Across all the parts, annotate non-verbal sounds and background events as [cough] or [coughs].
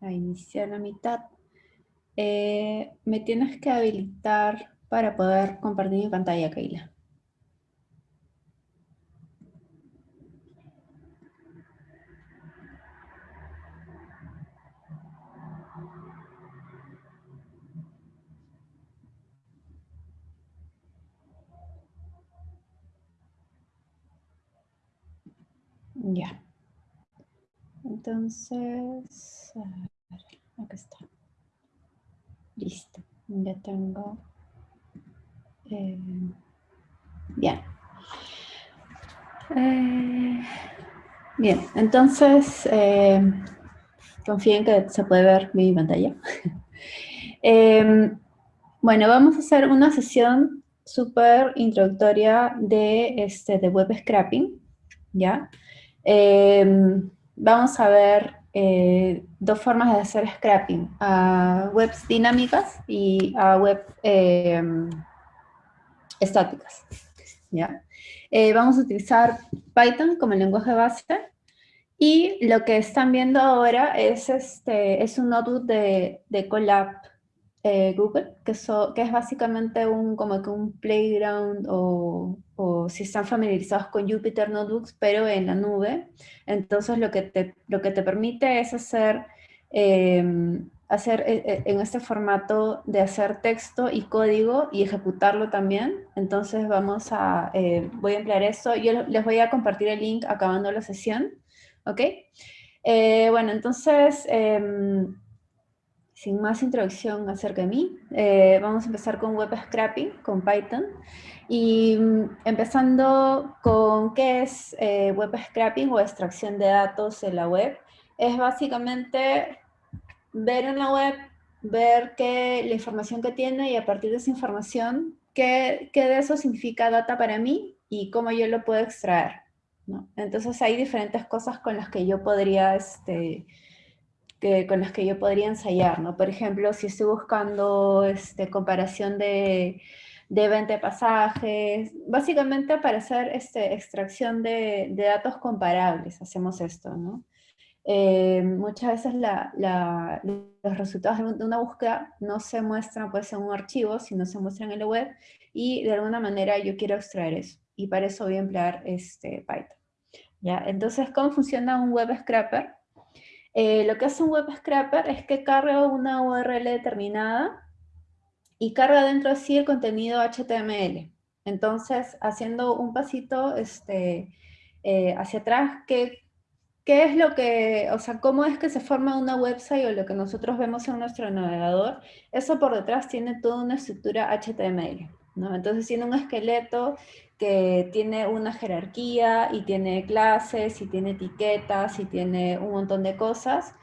a iniciar la mitad. Eh, me tienes que habilitar para poder compartir mi pantalla, Keila. Ya. Entonces, acá está. Listo. Ya tengo. Eh, bien. Eh, bien, entonces eh, confíen que se puede ver mi pantalla. [laughs] bueno, vamos a hacer una sesión súper introductoria de, este, de web scrapping, ¿ya? Em, vamos a ver eh, dos formas de hacer scrapping, a webs dinámicas y a web em, estáticas. ¿ya? Eh, vamos a utilizar Python como lenguaje base y lo que están viendo ahora es, este, es un notebook de, de Colab eh, Google, que, que, es básicamente un, como que un playground o, o, si están familiarizados con Jupyter Notebooks, pero en la nube. Entonces lo que te, lo que te permite es hacer, em, hacer eh, eh, en este formato de hacer texto y código y ejecutarlo también. Entonces vamos a, voy a emplear eso. Yo les voy a compartir el link acabando la sesión. ¿Ok? bueno, entonces em, sin más introducción acerca de mí, eh, vamos a empezar con web scrapping, con Python. Y mm, empezando con qué es eh, web scrapping o extracción de datos en la web, es básicamente ver en la web, ver qué, la información que tiene y a partir de esa información, qué, qué de eso significa data para mí y cómo yo lo puedo extraer. Entonces hay diferentes cosas con las que yo podría este, que, con las que yo podría ensayar, ¿no? Por ejemplo, si estoy buscando este, comparación de, de venta de pasajes, básicamente para hacer este, extracción de, de datos comparables hacemos esto, ¿no? Eh, muchas veces la, la, los resultados de una búsqueda no se muestran pues, en un archivo, sino se muestran en la web, y de alguna manera yo quiero extraer eso, y para eso voy a emplear este Python. ¿Ya? Entonces, ¿cómo funciona un web scrapper? Eh, lo que hace un web scraper es que carga una URL determinada y carga dentro de sí el contenido HTML. Entonces, haciendo un pasito este, eh, hacia atrás, ¿qué, ¿qué es lo que, o sea, cómo es que se forma una website o lo que nosotros vemos en nuestro navegador? Eso por detrás tiene toda una estructura HTML. ¿No? Entonces tiene un esqueleto que tiene una jerarquía y tiene clases y tiene etiquetas y tiene un montón de cosas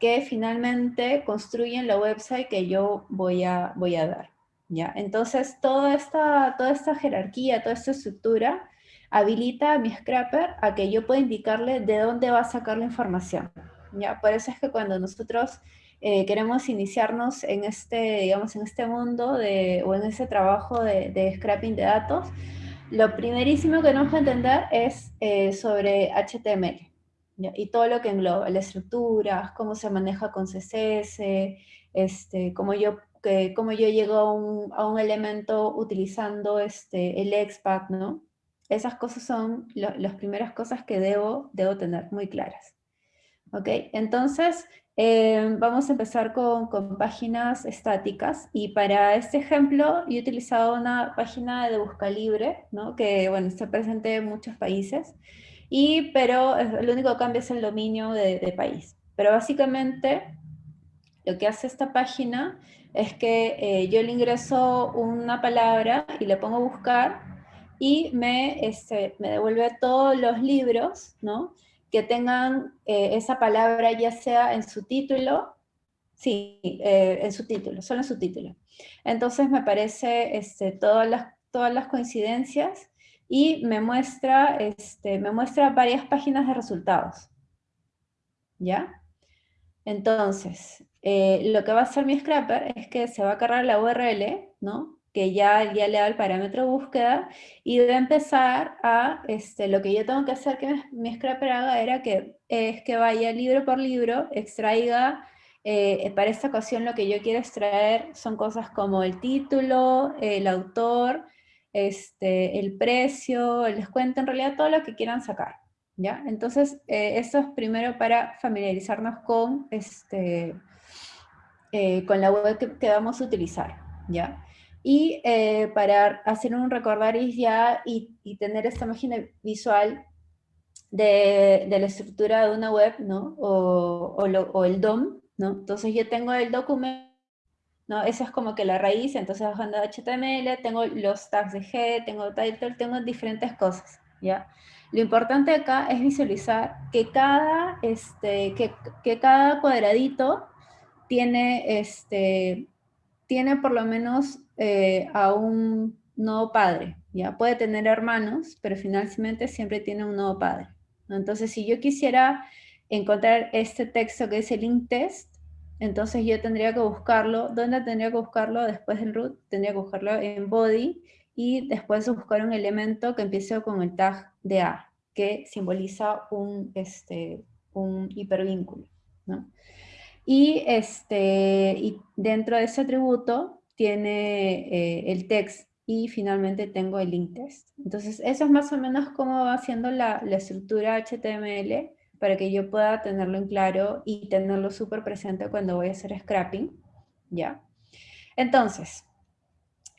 que finalmente construyen la website que yo voy a, voy a dar. ¿ya? Entonces toda esta, toda esta jerarquía, toda esta estructura habilita a mi scrapper a que yo pueda indicarle de dónde va a sacar la información. ¿ya? Por eso es que cuando nosotros eh, queremos iniciarnos en este, digamos, en este mundo de, o en ese trabajo de, de scrapping de datos, lo primerísimo que tenemos que entender es eh, sobre HTML y todo lo que engloba, las estructuras, cómo se maneja con CSS, este, cómo, yo, que, cómo yo llego a un, a un, elemento utilizando este, el XPath, ¿no? Esas cosas son las primeras cosas que debo, debo tener muy claras. ¿Ok? Entonces, eh, vamos a empezar con, páginas estáticas y para este ejemplo he utilizado una página de busca libre, que bueno, está presente en muchos países, y, pero el único cambio es el dominio de, país. Pero básicamente lo que hace esta página es que eh, yo le ingreso una palabra y le pongo buscar y me, este, me devuelve todos los libros, ¿no? Que tengan eh, esa palabra ya sea en su título, sí, eh, en su título, solo en su título. Entonces me aparece este, todas, las, todas las coincidencias y me muestra, este, me muestra varias páginas de resultados. ¿Ya? Entonces, eh, lo que va a hacer mi scrapper es que se va a cargar la URL, ¿no? Que ya, ya le da el parámetro búsqueda, y de empezar a, este, lo que yo tengo que hacer que mi scrapper haga era que, es que vaya libro por libro, extraiga eh, para esta ocasión lo que yo quiero extraer son cosas como el título, el autor, este, el precio, el descuento, en realidad todo lo que quieran sacar. ¿ya? Entonces, eh, esto es primero para familiarizarnos con, este, eh, con la web que, vamos a utilizar. ¿ya? Y para hacer un recordaris ya y, y tener esta imagen visual de, de, la estructura de una web, ¿no? O, o, o, el DOM, ¿no? Entonces yo tengo el documento, ¿no? Esa es como que la raíz, entonces bajando HTML, tengo los tags de G, tengo title, tengo diferentes cosas, ¿ya? Lo importante acá es visualizar que cada, este, que, que cada cuadradito tiene, este, tiene por lo menos eh, a un nodo padre, ¿ya? Puede tener hermanos, pero finalmente siempre tiene un nodo padre. Entonces, si yo quisiera encontrar este texto que es el link entonces yo tendría que buscarlo, ¿dónde tendría que buscarlo? Después del root, tendría que buscarlo en body, y después buscar un elemento que empiece con el tag de A, que simboliza un, este, un hipervínculo. ¿no? Y, este, y dentro de ese atributo tiene eh, el text y finalmente tengo el link test. Entonces, eso es más o menos cómo va la, la estructura HTML para que yo pueda tenerlo en claro y tenerlo súper presente cuando voy a hacer scrapping, ¿ya? Entonces,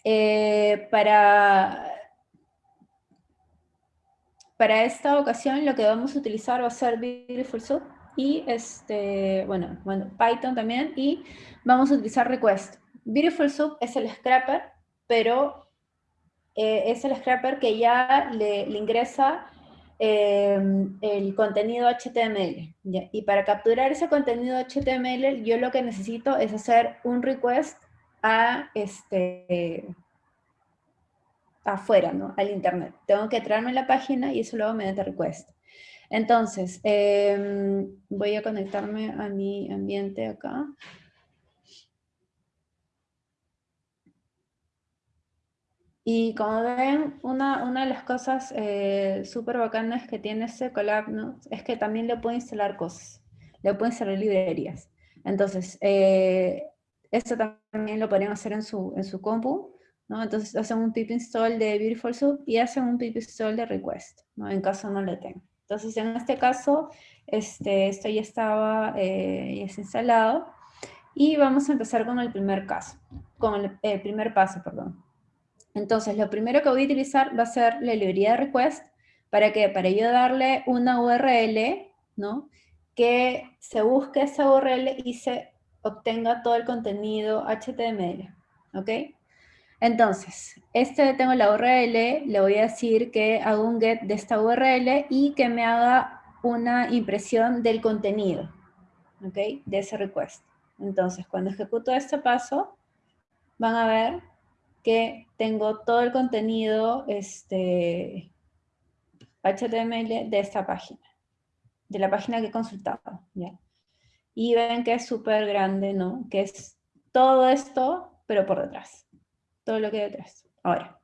eh, para, para esta ocasión lo que vamos a utilizar va a ser Beautiful Soup y este, bueno, bueno, Python también, y vamos a utilizar Request. Beautiful Soup es el scrapper, pero eh, es el scrapper que ya le, ingresa eh, el contenido HTML. Y para capturar ese contenido HTML, yo lo que necesito es hacer un request a este, afuera, ¿no? Al internet. Tengo que traerme la página y eso luego mediante request. Entonces, em, voy a conectarme a mi ambiente acá. Y como ven, una, una de las cosas eh, súper bacanas que tiene este collab ¿no? es que también le puede instalar cosas, le puede instalar librerías. Entonces, eh, esto también lo podrían hacer en su, en su compu, ¿no? Entonces hacen un pip install de Beautiful Soup y hacen un pip install de request, ¿no? En caso no lo tengan. Entonces en este caso, este, esto ya estaba, eh, ya instalado. Y vamos a empezar con el primer caso, con el, el primer paso, perdón. Entonces, lo primero que voy a utilizar va a ser la librería de request, ¿para qué? Para yo darle una URL, ¿no? Que se busque esa URL y se obtenga todo el contenido HTML, ¿ok? Entonces, este tengo la URL, le voy a decir que hago un get de esta URL y que me haga una impresión del contenido, ¿ok? De ese request. Entonces, cuando ejecuto este paso, van a ver que tengo todo el contenido este, HTML de esta página, de la página que he consultado. ¿ya? Y ven que es súper grande, ¿no? Que es todo esto, pero por detrás. Todo lo que hay detrás. Ahora,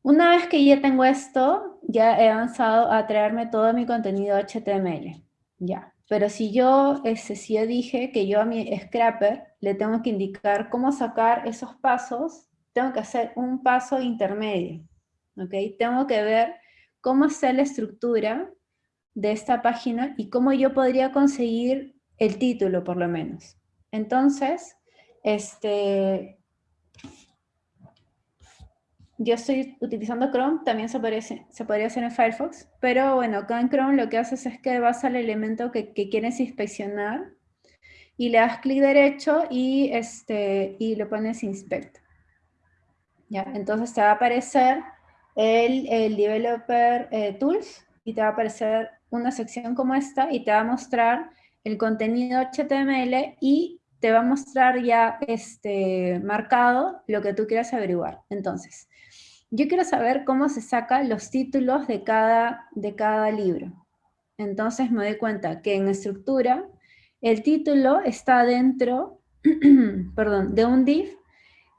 una vez que ya tengo esto, ya he avanzado a traerme todo mi contenido HTML. Ya. Pero si yo, ese, dije que yo a mi scrapper le tengo que indicar cómo sacar esos pasos, tengo que hacer un paso intermedio. ¿ok? Tengo que ver cómo está la estructura de esta página y cómo yo podría conseguir el título, por lo menos. Entonces, este, yo estoy utilizando Chrome, también se podría, hacer en Firefox, pero bueno, acá en Chrome lo que haces es que vas al elemento que, quieres inspeccionar y le das clic derecho y, este, y le pones Inspect. ¿Ya? Entonces te va a aparecer el, el Developer eh, Tools y te va a aparecer una sección como esta y te va a mostrar el contenido HTML y te va a mostrar ya este, marcado lo que tú quieras averiguar. Entonces, yo quiero saber cómo se sacan los títulos de cada, de cada libro. Entonces me doy cuenta que en estructura el título está dentro [clears throat] perdón, de un div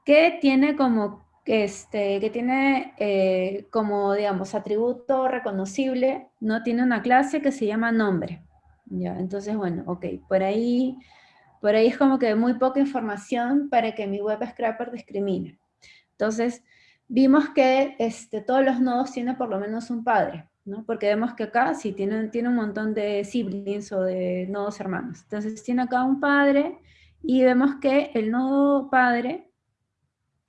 que tiene como, este, que tiene eh, como, digamos, atributo reconocible, ¿no? Tiene una clase que se llama nombre, Ya, entonces, bueno, ok, por ahí, por ahí es como que muy poca información para que mi web scraper discrimine. Entonces, vimos que este, todos los nodos tienen por lo menos un padre, ¿no? Porque vemos que acá sí tiene, tiene un montón de siblings o de nodos hermanos. Entonces tiene acá un padre y vemos que el nodo padre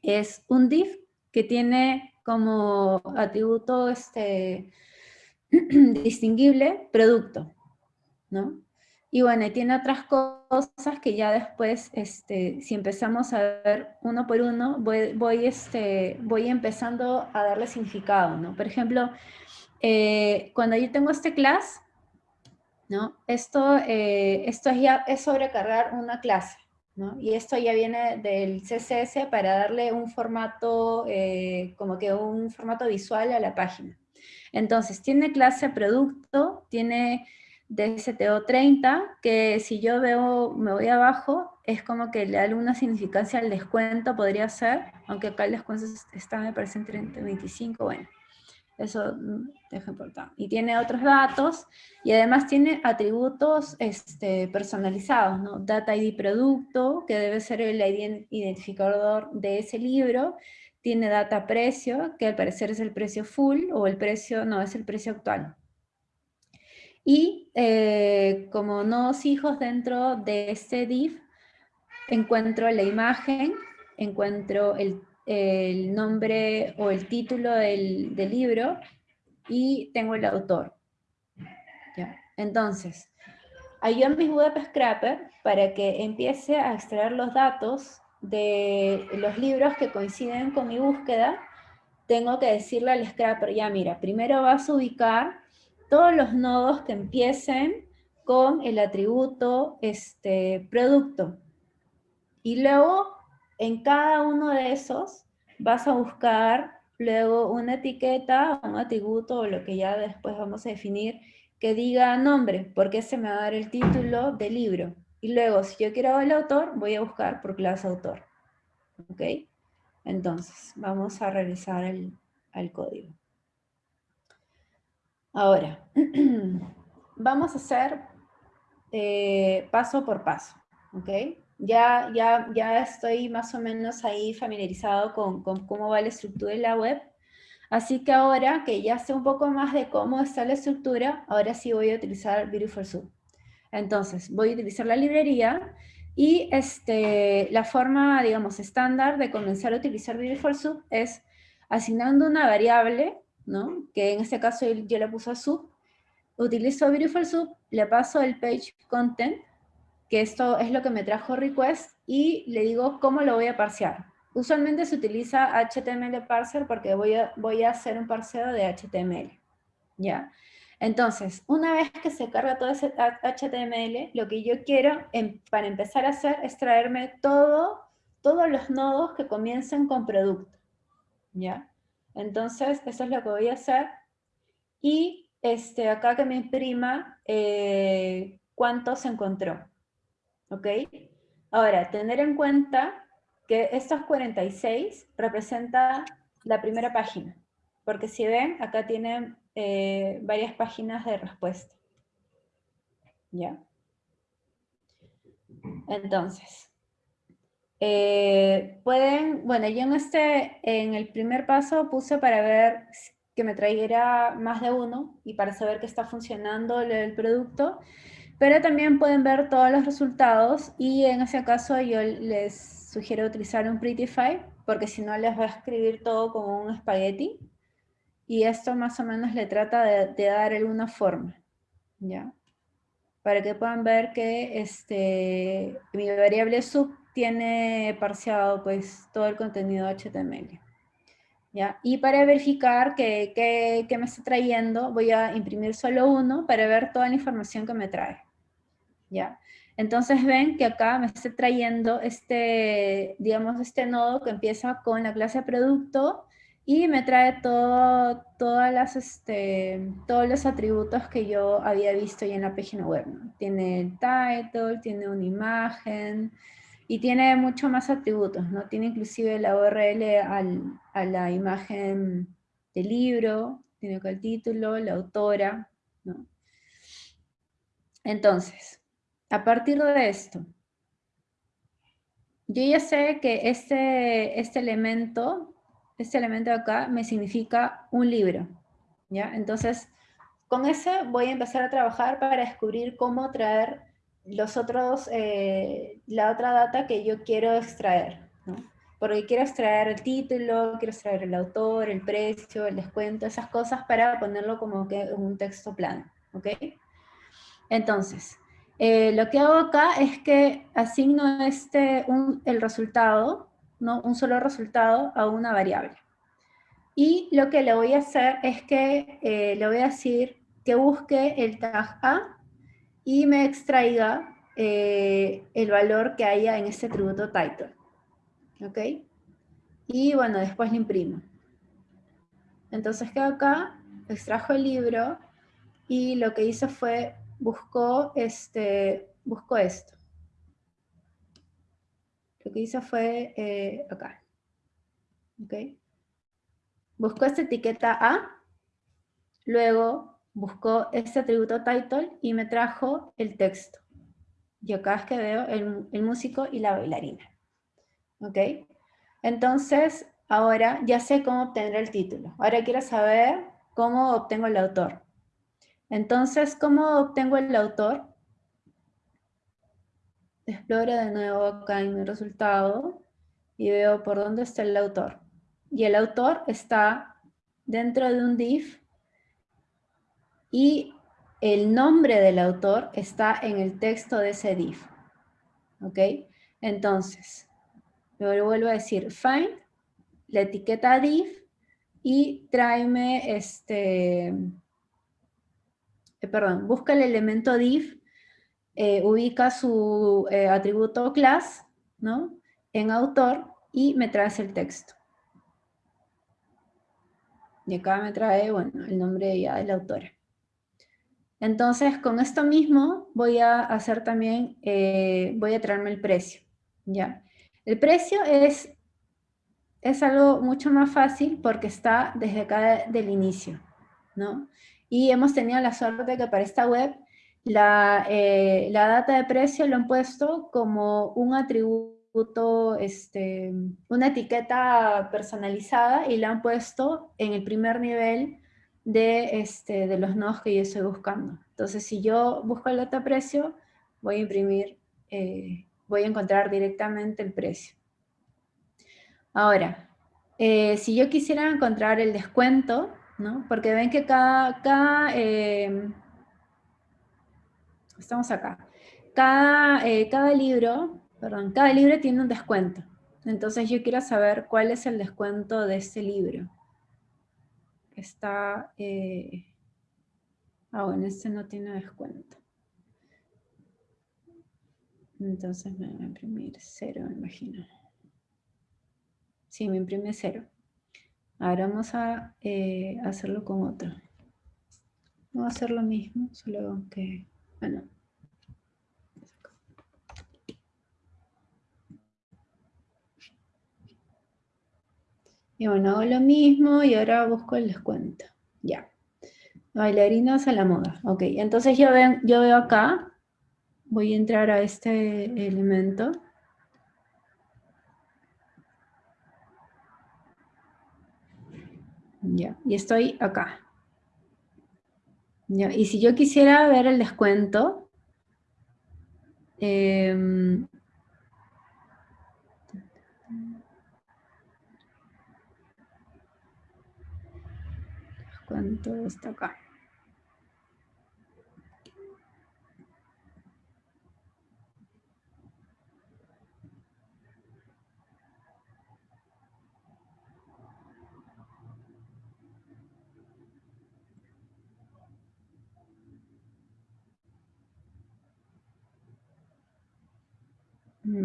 es un div que tiene como atributo este, [clears throat] distinguible producto, ¿no? Y bueno, tiene otras cosas que ya después, este, si empezamos a ver uno por uno, voy, voy, este, voy empezando a darle significado, ¿no? Por ejemplo, eh, cuando yo tengo este class, ¿no? Esto, eh, esto ya es sobrecargar una clase, ¿no? Y esto ya viene del CSS para darle un formato, eh, como que un formato visual a la página. Entonces, tiene clase producto, tiene DSTO 30, que si yo veo, me voy abajo, es como que le da alguna significancia al descuento, podría ser, aunque acá el descuento está, me parece, en 30, 25, bueno, eso mm, deja importar. Y tiene otros datos, y además tiene atributos este, personalizados, ¿no? Data ID producto, que debe ser el identificador de ese libro, tiene data precio, que al parecer es el precio full, o el precio, no, es el precio actual. Y eh, como nodos hijos dentro de este div, encuentro la imagen, encuentro el, nombre o el título del, libro y tengo el autor. Entonces, ayudo a mi web scraper para que empiece a extraer los datos de los libros que coinciden con mi búsqueda, tengo que decirle al scraper, ya mira, primero vas a ubicar todos los nodos que empiecen con el atributo este, producto. Y luego, en cada uno de esos, vas a buscar luego una etiqueta, un atributo, o lo que ya después vamos a definir, que diga nombre, porque ese me va a dar el título del libro. Y luego, si yo quiero el autor, voy a buscar por clase autor. ¿Ok? Entonces, vamos a revisar el, el código. Ahora, [clears throat] vamos a hacer eh, paso por paso, ¿ok? Ya, ya, ya estoy más o menos ahí familiarizado con, cómo va la estructura de la web, así que ahora que ya sé un poco más de cómo está la estructura, ahora sí voy a utilizar Beautiful Soup. Entonces, voy a utilizar la librería y este, la forma, digamos, estándar de comenzar a utilizar Beautiful Soup es asignando una variable que en este caso yo le puse a sub, utilizo Beautiful Sub, le paso el page content, que esto es lo que me trajo request, y le digo cómo lo voy a parsear. Usualmente se utiliza HTML parser porque voy a, voy a hacer un parseo de HTML. ¿Ya? Entonces, una vez que se carga todo ese HTML, lo que yo quiero em, para empezar a hacer es traerme todo, todos los nodos que comiencen con producto. ¿Ya? Entonces, eso es lo que voy a hacer. Y este, acá que me imprima eh, cuánto se encontró. ¿Ok? Ahora, tener en cuenta que estos 46 representa la primera página. Porque si ven, acá tienen eh, varias páginas de respuesta. ¿Ya? Entonces, eh, pueden, bueno, yo en este, en el primer paso puse para ver que me traiga más de uno y para saber que está funcionando el producto, pero también pueden ver todos los resultados y en ese caso yo les sugiero utilizar un Prettify porque si no les va a escribir todo como un espagueti y esto más o menos le trata de, de dar alguna forma, ¿ya? Para que puedan ver que este, mi variable sub tiene parseado pues todo el contenido HTML. ¿Ya? Y para verificar que, que, me está trayendo, voy a imprimir solo uno para ver toda la información que me trae. ¿Ya? Entonces ven que acá me está trayendo este, digamos, este nodo que empieza con la clase producto y me trae todo, todas las, este, todos los atributos que yo había visto ya en la página web. Tiene el title, tiene una imagen, y tiene mucho más atributos, ¿no? Tiene inclusive la URL a la imagen del libro, tiene acá el título, la autora, ¿no? Entonces, a partir de esto, yo ya sé que este, este elemento, este elemento de acá me significa un libro, ¿ya? Entonces, con ese voy a empezar a trabajar para descubrir cómo traer los otros, eh, la otra data que yo quiero extraer, ¿no? Porque quiero extraer el título, quiero extraer el autor, el precio, el descuento, esas cosas para ponerlo como que en un texto plano, ¿ok? Entonces, eh, lo que hago acá es que asigno este, el resultado, ¿no? un solo resultado a una variable. Y lo que le voy a hacer es que eh, le voy a decir que busque el tag A y me extraiga eh, el valor que haya en este atributo title. ¿Ok? Y bueno, después lo imprimo. Entonces quedo acá, extrajo el libro y lo que hice fue buscó, este, buscó esto. Lo que hizo fue eh, acá. ¿Ok? Buscó esta etiqueta A, luego buscó este atributo title y me trajo el texto. Y acá es que veo el, el músico y la bailarina. ¿Ok? Entonces, ahora ya sé cómo obtener el título. Ahora quiero saber cómo obtengo el autor. Entonces, ¿cómo obtengo el autor? Exploro de nuevo acá en mi resultado y veo por dónde está el autor. Y el autor está dentro de un div y el nombre del autor está en el texto de ese div. ¿Ok? Entonces, me vuelvo a decir, find la etiqueta div y tráeme este eh, perdón, busca el elemento div, eh, ubica su eh, atributo class, ¿no? En autor y me trae el texto. Y acá me trae, bueno, el nombre ya de la autora. Entonces, con esto mismo voy a hacer también, voy a traerme el precio, ¿ya? El precio es, es algo mucho más fácil porque está desde acá del inicio, ¿no? Y hemos tenido la suerte que para esta web la, eh, la data de precio lo han puesto como un atributo, este, una etiqueta personalizada y la han puesto en el primer nivel de, este, de los nodos que yo estoy buscando. Entonces, si yo busco el data precio, voy a imprimir, eh, voy a encontrar directamente el precio. Ahora, eh, si yo quisiera encontrar el descuento, ¿no? Porque ven que cada, em, estamos acá, cada, eh, cada libro, perdón, cada libro tiene un descuento. Entonces yo quiero saber cuál es el descuento de este libro. Está, eh, ah bueno, este no tiene descuento. Entonces me va a imprimir cero, me imagino. Sí, me imprime cero. Ahora vamos a eh, hacerlo con otro. Vamos a hacer lo mismo, solo que, bueno. Y bueno, hago lo mismo y ahora busco el descuento. Ya. Bailarinas a la moda. Ok, entonces yo, yo veo acá, voy a entrar a este elemento. Ya, y estoy acá. Ya, y si yo quisiera ver el descuento, eh, está acá.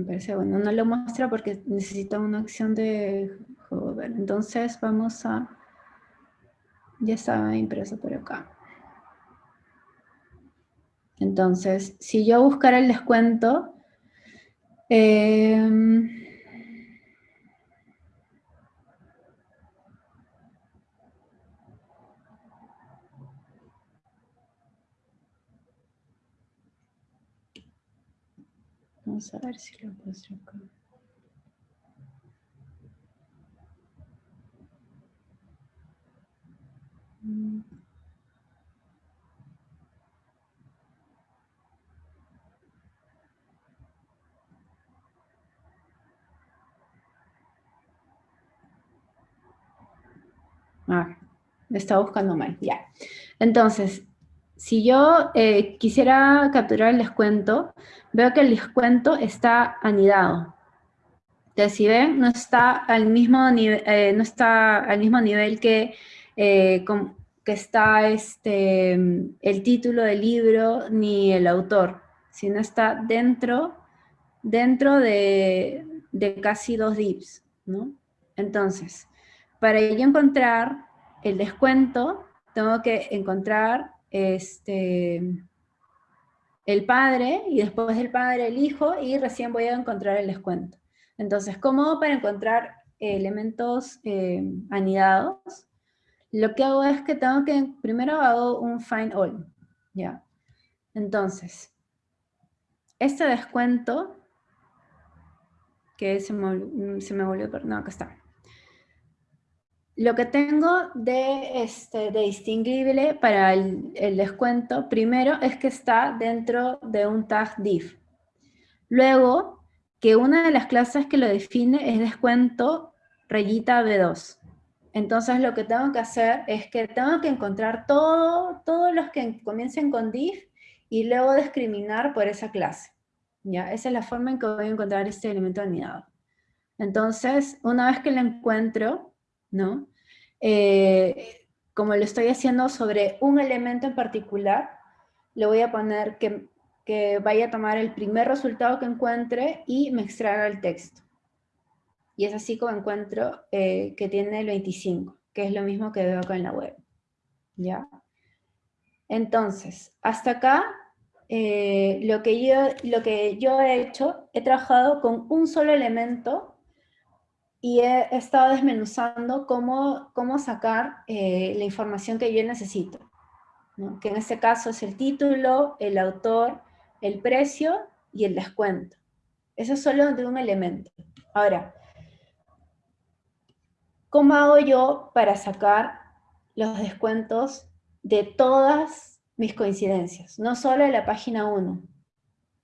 Parece bueno, no lo muestra porque necesita una acción de hover. Entonces vamos a ya estaba impreso por acá. Entonces, si yo buscara el descuento, eh, vamos a ver si lo muestro acá. Ah, está buscando mal, ya. Entonces, si yo eh, quisiera capturar el descuento, veo que el descuento está anidado. Entonces, si ven, no está al mismo, eh, no está al mismo nivel que, eh, que está este, el título del libro ni el autor, sino está dentro, dentro de, de casi dos divs, ¿no? Entonces, para yo encontrar el descuento, tengo que encontrar este, el padre, y después del padre el hijo, y recién voy a encontrar el descuento. Entonces, ¿cómo para encontrar elementos eh, anidados? Lo que hago es que tengo que, primero hago un find all, ¿ya? Entonces, este descuento, que se me, se me volvió, no, acá está. Lo que tengo de, este, de distinguible para el, descuento, primero es que está dentro de un tag div. Luego, que una de las clases que lo define es descuento rayita B2. Entonces lo que tengo que hacer es que tengo que encontrar todo, todos los que comiencen con div y luego discriminar por esa clase. ¿ya? Esa es la forma en que voy a encontrar este elemento anidado. Entonces, una vez que lo encuentro, ¿no? Eh, como lo estoy haciendo sobre un elemento en particular, le voy a poner que, vaya a tomar el primer resultado que encuentre y me extraiga el texto. Y es así como encuentro eh, que tiene el 25, que es lo mismo que veo acá en la web. ¿Ya? Entonces, hasta acá, eh, lo, que yo, lo que yo he hecho, he trabajado con un solo elemento y he, estado desmenuzando cómo, cómo sacar eh, la información que yo necesito. Que en este caso es el título, el autor, el precio y el descuento. Eso es solo de un elemento. Ahora, ¿cómo hago yo para sacar los descuentos de todas mis coincidencias? No solo de la página 1.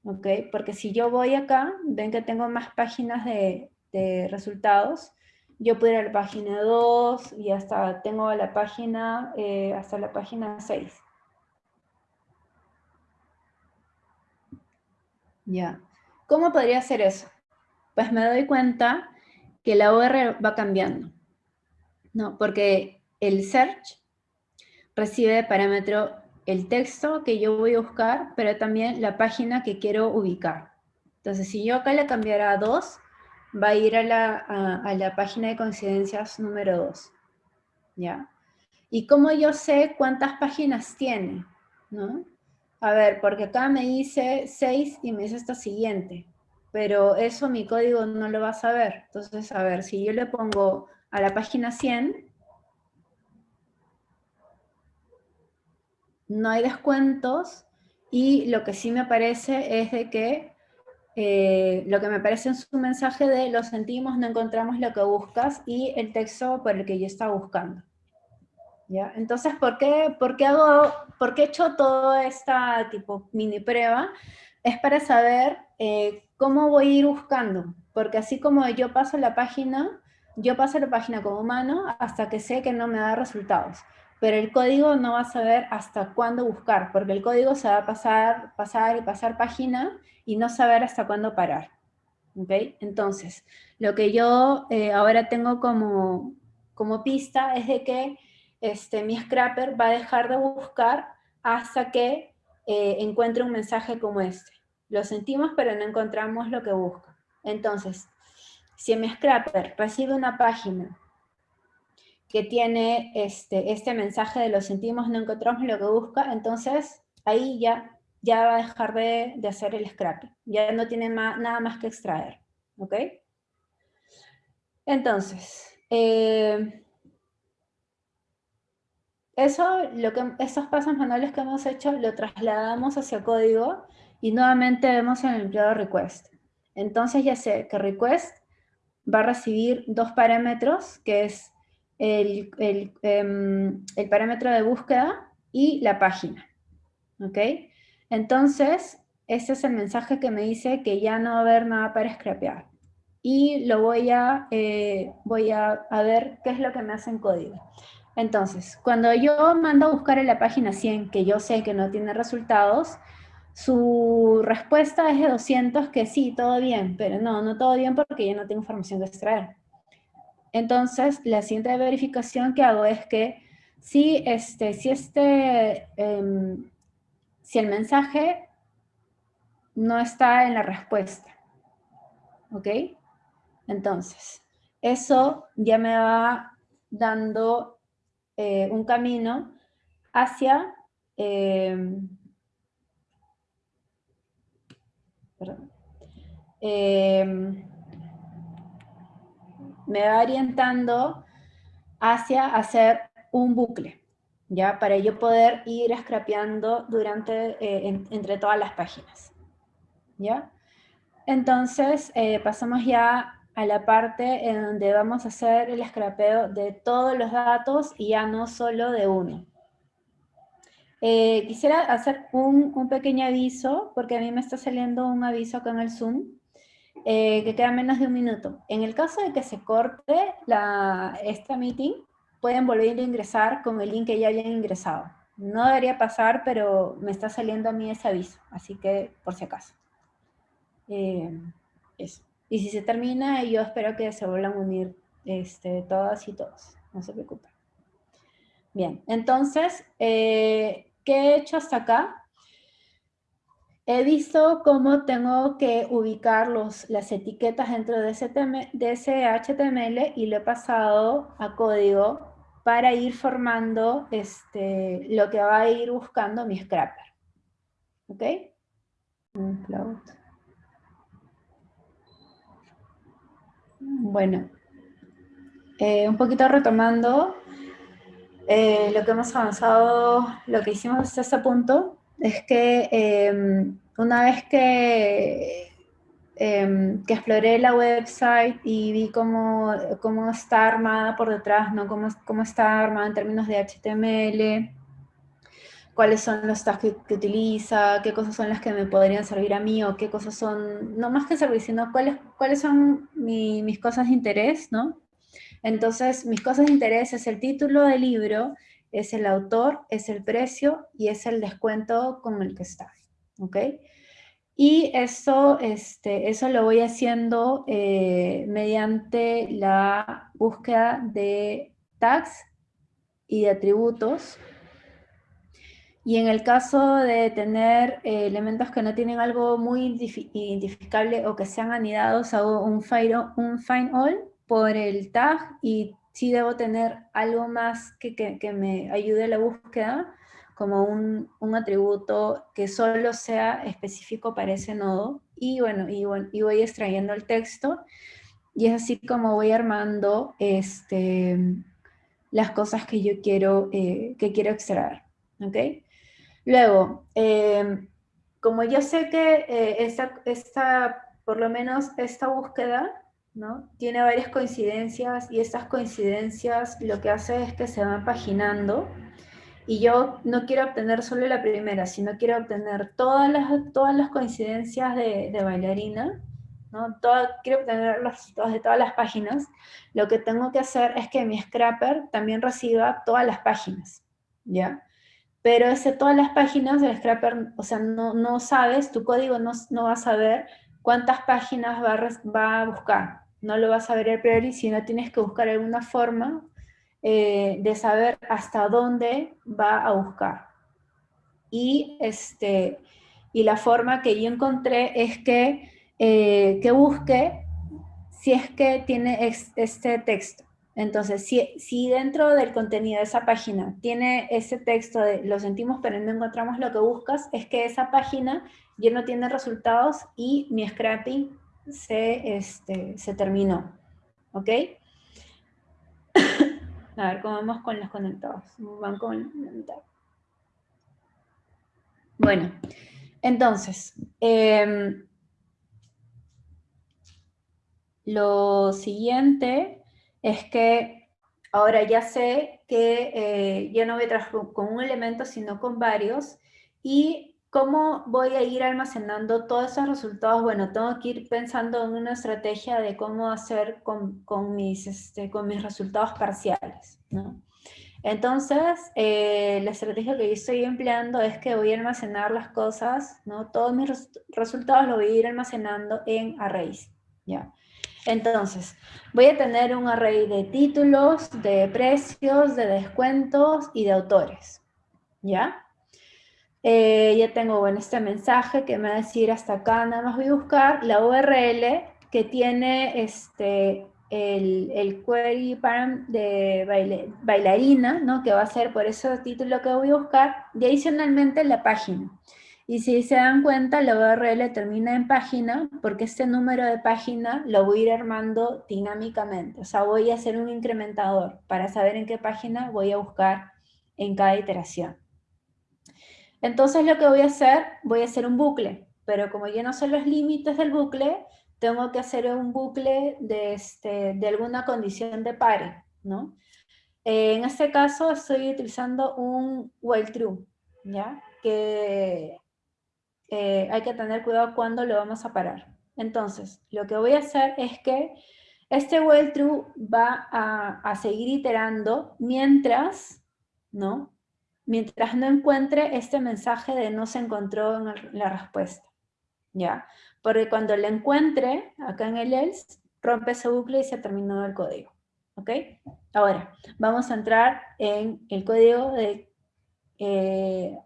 ¿ok? Porque si yo voy acá, ven que tengo más páginas de, resultados, yo puedo ir a la página 2 y hasta tengo la página, eh, hasta la página 6. Ya. ¿Cómo podría hacer eso? Pues me doy cuenta que la URL va cambiando. ¿No? Porque el search recibe de parámetro el texto que yo voy a buscar, pero también la página que quiero ubicar. Entonces, si yo acá le cambiara a 2, va a ir a la, página de coincidencias número 2. ¿Ya? ¿Y cómo yo sé cuántas páginas tiene? ¿No? A ver, porque acá me dice 6 y me dice esta siguiente, pero eso mi código no lo va a saber. Entonces, a ver, si yo le pongo a la página 100, no hay descuentos, y lo que sí me aparece es de que eh, lo que me parece en su mensaje de lo sentimos, no encontramos lo que buscas y el texto por el que yo estaba buscando. ¿Ya? Entonces, ¿por qué, por qué hago, por qué he hecho toda esta tipo mini prueba? Es para saber eh, cómo voy a ir buscando, porque así como yo paso la página, yo paso la página como humano hasta que sé que no me da resultados pero el código no va a saber hasta cuándo buscar, porque el código se va a pasar, pasar y pasar página y no saber hasta cuándo parar. ¿Okay? Entonces, lo que yo eh, ahora tengo como, como pista es de que este, mi scrapper va a dejar de buscar hasta que eh, encuentre un mensaje como este. Lo sentimos, pero no encontramos lo que busca. Entonces, si mi scrapper recibe una página que tiene este, este mensaje de lo sentimos, no encontramos lo que busca, entonces ahí ya, ya va a dejar de, hacer el scrapping. Ya no tiene nada más que extraer. ¿Ok? Entonces, eh, eso, lo esos pasos manuales que hemos hecho, lo trasladamos hacia código y nuevamente vemos en el empleado request. Entonces ya sé que request va a recibir dos parámetros, que es el, em, el, parámetro de búsqueda y la página. ¿Ok? Entonces, ese es el mensaje que me dice que ya no va a haber nada para scrapear. Y lo voy a, eh, voy a, a, ver qué es lo que me hace en código. Entonces, cuando yo mando a buscar en la página 100, que yo sé que no tiene resultados, su respuesta es de 200, que sí, todo bien, pero no, no todo bien porque ya no tengo información que extraer. Entonces, la siguiente verificación que hago es que si, este, si, este, em, si el mensaje no está en la respuesta, ¿ok? Entonces, eso ya me va dando eh, un camino hacia... Em, me va orientando hacia hacer un bucle, ¿ya? Para yo poder ir scrapeando durante, eh, entre todas las páginas, ¿ya? Entonces, eh, pasamos ya a la parte en donde vamos a hacer el scrapeo de todos los datos y ya no solo de uno. Eh, quisiera hacer un, pequeño aviso, porque a mí me está saliendo un aviso acá en el Zoom, eh, que queda menos de un minuto. En el caso de que se corte la, esta meeting, pueden volver a ingresar con el link que ya hayan ingresado. No debería pasar, pero me está saliendo a mí ese aviso, así que por si acaso. Eh, eso. Y si se termina, yo espero que se vuelvan a unir este, todas y todos, no se preocupen. Bien, entonces, ¿Qué he hecho hasta acá? He visto cómo tengo que ubicar los, las etiquetas dentro de ese, de ese HTML y lo he pasado a código para ir formando este, lo que va a ir buscando mi scrapper. ¿Ok? Bueno, eh, un poquito retomando, eh, lo que hemos avanzado, lo que hicimos hasta este punto, es que em, una vez que, em, que exploré la website y vi cómo, cómo está armada por detrás, ¿no? cómo, cómo está armada en términos de HTML, cuáles son los tags que, utiliza, qué cosas son las que me podrían servir a mí, o qué cosas son, no más que servir, sino cuáles, cuáles son mis cosas de interés, ¿no? Entonces, mis cosas de interés es el título del libro, es el autor, es el precio y es el descuento con el que está. ¿Ok? Y eso, este, eso lo voy haciendo eh, mediante la búsqueda de tags y de atributos. Y en el caso de tener eh, elementos que no tienen algo muy identificable o que sean anidados, hago un find, un find all por el tag y sí debo tener algo más que, que, me ayude a la búsqueda, como un, un, atributo que solo sea específico para ese nodo. Y bueno, y, bueno, y voy extrayendo el texto. Y es así como voy armando este, las cosas que yo quiero, eh, que quiero extraer. ¿okay? Luego, eh, como yo sé que eh, esta, esta, por lo menos esta búsqueda tiene varias coincidencias y estas coincidencias lo que hace es que se van paginando y yo no quiero obtener solo la primera, sino quiero obtener todas las, todas las coincidencias de, bailarina, ¿no? quiero obtener los resultados de todas las páginas, lo que tengo que hacer es que mi scrapper también reciba todas las páginas, ¿ya? Pero ese todas las páginas, el scrapper, o sea, no, no sabes, tu código no, no va a saber cuántas páginas va va a buscar, no lo vas a ver a priori, sino tienes que buscar alguna forma eh, de saber hasta dónde va a buscar. Y, este, y la forma que yo encontré es que, eh, que busque si es que tiene este texto. Entonces, si, si, dentro del contenido de esa página tiene ese texto de lo sentimos pero no encontramos lo que buscas, es que esa página ya no tiene resultados y mi scrapping se, este, se terminó. ¿Ok? [coughs] A ver cómo vamos con los conectados. Van con Bueno, entonces, em, lo siguiente es que ahora ya sé que eh, ya no voy a trabajar con un elemento, sino con varios, y ¿Cómo voy a ir almacenando todos esos resultados? Bueno, tengo que ir pensando en una estrategia de cómo hacer con, mis, este, con mis resultados parciales, ¿no? Entonces, eh, la estrategia que yo estoy empleando es que voy a almacenar las cosas, ¿no? Todos mis resultados los voy a ir almacenando en arrays, ¿ya? Entonces, voy a tener un array de títulos, de precios, de descuentos y de autores, ¿ya? Eh, ya tengo, bueno, este mensaje que me va a decir hasta acá, nada más voy a buscar la URL que tiene este, el, el query param de bailarina, ¿no? Que va a ser por ese título que voy a buscar, y adicionalmente la página. Y si se dan cuenta, la URL termina en página, porque este número de página lo voy a ir armando dinámicamente. O sea, voy a hacer un incrementador para saber en qué página voy a buscar en cada iteración. Entonces lo que voy a hacer, voy a hacer un bucle, pero como yo no sé los límites del bucle, tengo que hacer un bucle de, este, alguna condición de pare, ¿no? Eh, en este caso estoy utilizando un while true, ¿ya? Que eh, hay que tener cuidado cuando lo vamos a parar. Entonces, lo que voy a hacer es que este while true va a, a seguir iterando mientras, ¿no? Mientras no encuentre este mensaje de no se encontró en la respuesta. ¿Ya? Porque cuando lo encuentre, acá en el else, rompe ese bucle y se ha el código. ¿Ok? Ahora, vamos a entrar en el código de, eh,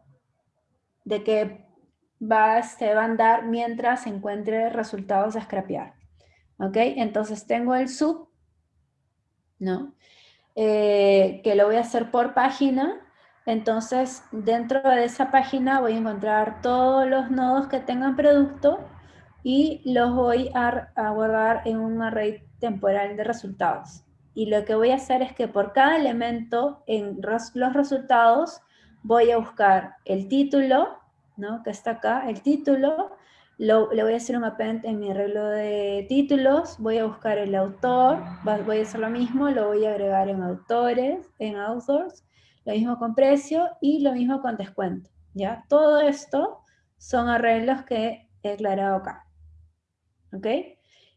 de que va, se va a andar mientras encuentre resultados a scrapear. ¿Ok? Entonces tengo el sub, ¿no? Eh, que lo voy a hacer por página, entonces, dentro de esa página voy a encontrar todos los nodos que tengan producto y los voy a, guardar en un array temporal de resultados. Y lo que voy a hacer es que por cada elemento en los resultados voy a buscar el título, ¿no? que está acá, el título, le voy a hacer un append en mi arreglo de títulos, voy a buscar el autor, voy a hacer lo mismo, lo voy a agregar en autores, en authors, lo mismo con precio y lo mismo con descuento, ¿ya? Todo esto son arreglos que he declarado acá, ¿ok?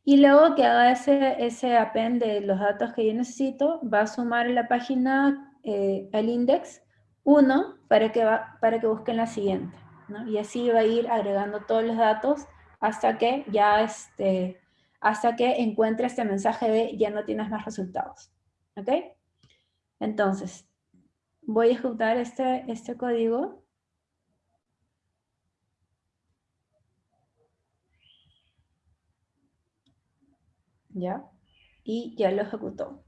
Y luego que haga ese, ese append de los datos que yo necesito, va a sumar en la página eh, el index 1 para que, va, para que busquen la siguiente, ¿no? Y así va a ir agregando todos los datos hasta que ya este, hasta que encuentre este mensaje de ya no tienes más resultados, ¿ok? Entonces, voy a ejecutar este, este código. ¿Ya? Y ya lo ejecutó.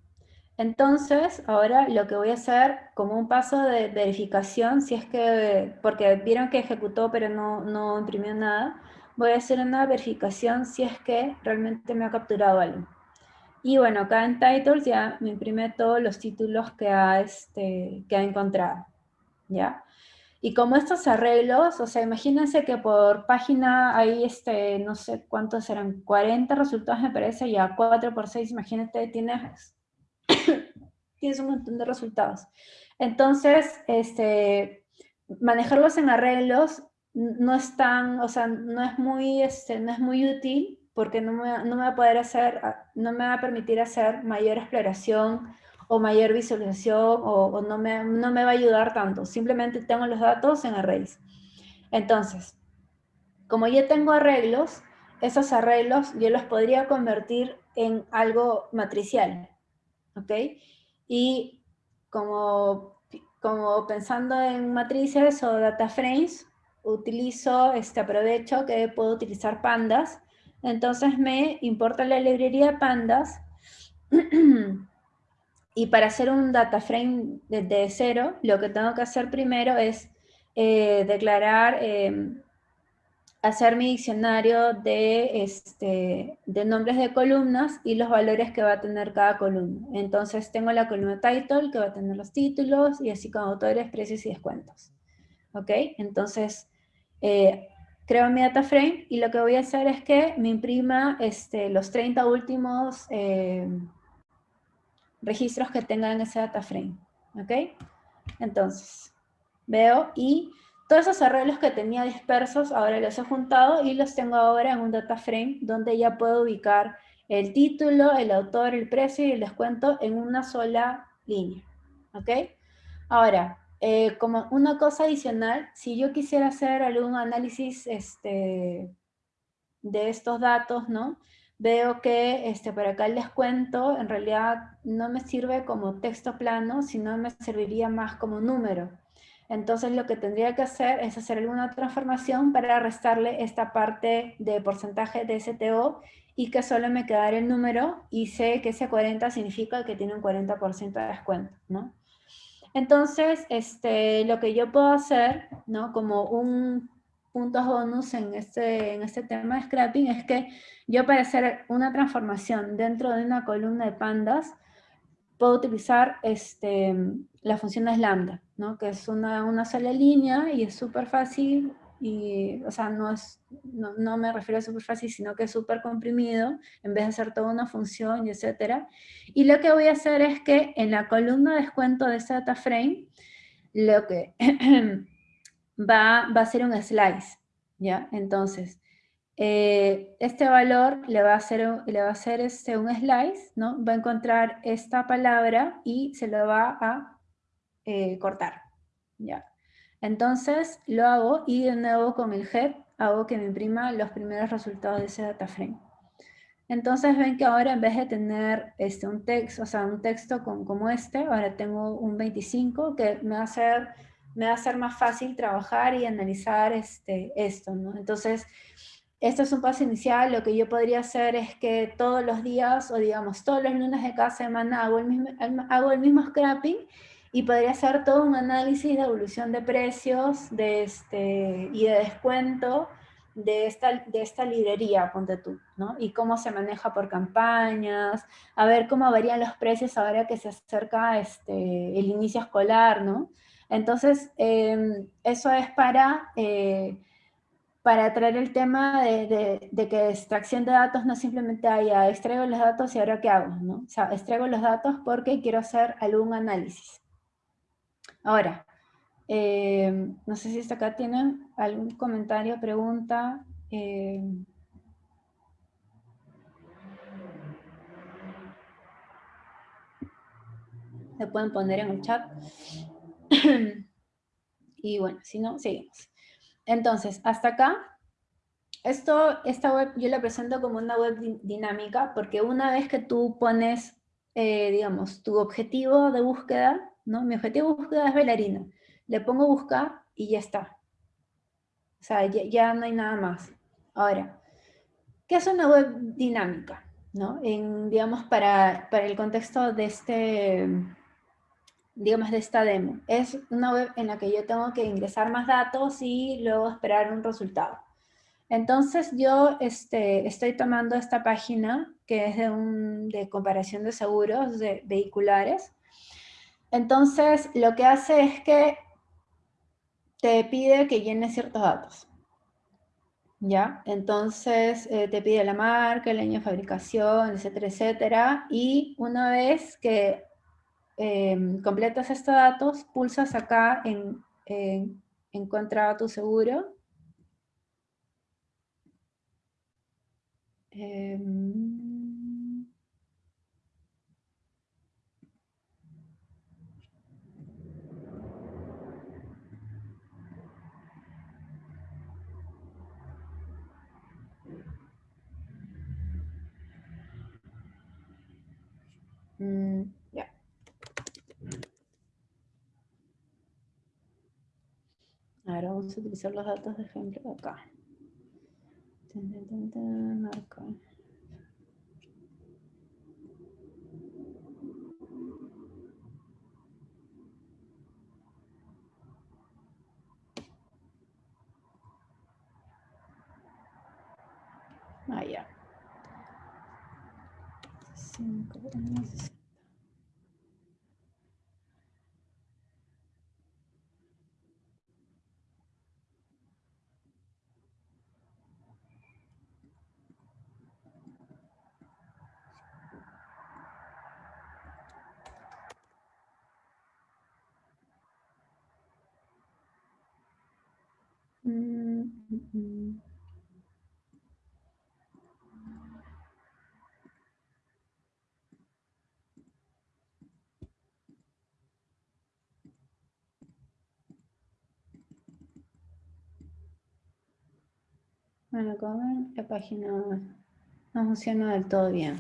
Entonces, ahora lo que voy a hacer como un paso de verificación, si es que, porque vieron que ejecutó pero no, no imprimió nada, voy a hacer una verificación si es que realmente me ha capturado algo. Y bueno, acá en titles ya me imprime todos los títulos que ha, este, que ha encontrado, ¿ya? Y como estos arreglos, o sea, imagínense que por página hay, este, no sé cuántos eran, 40 resultados me parece, ya 4 por 6, imagínate, tienes, [coughs] tienes un montón de resultados. Entonces, este, manejarlos en arreglos no es tan, o sea, no es muy, este, no es muy útil, porque no me, no me, va a poder hacer, no me va a permitir hacer mayor exploración o mayor visualización o, no, me, no me va a ayudar tanto. Simplemente tengo los datos en arrays. Entonces, como ya tengo arreglos, esos arreglos yo los podría convertir en algo matricial, ¿ok? Y como, como pensando en matrices o data frames, utilizo, este aprovecho que puedo utilizar pandas entonces me importa la librería pandas [clears throat] y para hacer un data frame desde cero, lo que tengo que hacer primero es eh, declarar, em, hacer mi diccionario de, este, de nombres de columnas y los valores que va a tener cada columna. Entonces tengo la columna title que va a tener los títulos y así con autores, precios y descuentos. ¿Ok? Entonces, eh, creo mi data frame y lo que voy a hacer es que me imprima este, los 30 últimos eh, registros que tenga en ese data frame. ¿Ok? Entonces, veo y todos esos arreglos que tenía dispersos ahora los he juntado y los tengo ahora en un data frame donde ya puedo ubicar el título, el autor, el precio y el descuento en una sola línea. ¿Ok? Ahora, eh, como una cosa adicional, si yo quisiera hacer algún análisis este, de estos datos, ¿no? Veo que este, por acá el descuento en realidad no me sirve como texto plano, sino me serviría más como número. Entonces lo que tendría que hacer es hacer alguna transformación para restarle esta parte de porcentaje de STO y que solo me quedara el número y sé que ese 40 significa que tiene un 40% de descuento, ¿no? Entonces, este, lo que yo puedo hacer, ¿no? Como un punto bonus en este, en este tema de scrapping es que yo para hacer una transformación dentro de una columna de pandas, puedo utilizar este, la función de lambda, ¿no? que es una, una sola línea y es súper fácil, y, o sea, no, es, no, no me refiero a súper fácil, sino que es súper comprimido, en vez de hacer toda una función y etcétera. Y lo que voy a hacer es que en la columna de descuento de ese data frame, lo que [clears throat] va, va a ser un slice, ¿ya? Entonces, eh, este valor le va a hacer, le va a hacer este, un slice, ¿no? Va a encontrar esta palabra y se lo va a eh, cortar, ¿ya? Entonces lo hago y de nuevo con el head hago que me imprima los primeros resultados de ese data frame. Entonces ven que ahora en vez de tener este, un texto, o sea, un texto con, como este, ahora tengo un 25 que me va a hacer, me va a ser más fácil trabajar y analizar este, esto. Entonces, este es un paso inicial, lo que yo podría hacer es que todos los días, o digamos todos los lunes de cada semana, hago el mismo, hago el mismo scrapping y podría hacer todo un análisis de evolución de precios de este, y de descuento de esta, de esta librería, ponte tú, ¿no? Y cómo se maneja por campañas, a ver cómo varían los precios ahora que se acerca este, el inicio escolar, ¿no? Entonces, em, eso es para... Eh, para traer el tema de, que extracción de datos no simplemente haya extraigo los datos y ahora qué hago, ¿no? O sea, extraigo los datos porque quiero hacer algún análisis. Ahora, eh, no sé si hasta acá tienen algún comentario, pregunta. Eh, se pueden poner en el chat. [clears throat] y bueno, si no, seguimos. Entonces, hasta acá, esto, esta web yo la presento como una web dinámica porque una vez que tú pones, eh, digamos, tu objetivo de búsqueda, ¿no? Mi objetivo de búsqueda es bailarina. Le pongo buscar y ya está. O sea, ya, no hay nada más. Ahora, ¿qué es una web dinámica? ¿no? En, digamos, para, para el contexto de este, digamos, de esta demo. Es una web en la que yo tengo que ingresar más datos y luego esperar un resultado. Entonces yo este, estoy tomando esta página que es de, un, de comparación de seguros de vehiculares. Entonces lo que hace es que te pide que llenes ciertos datos. ¿Ya? Entonces eh, te pide la marca, el año de fabricación, etcétera, etcétera. Y una vez que Em, completas estos datos, pulsas acá en, en encontrar tu seguro. Em, mm, Ahora vamos a utilizar los datos de ejemplo acá. acá. Ah. Cinco, Bueno, como ven, la página no funciona del todo bien.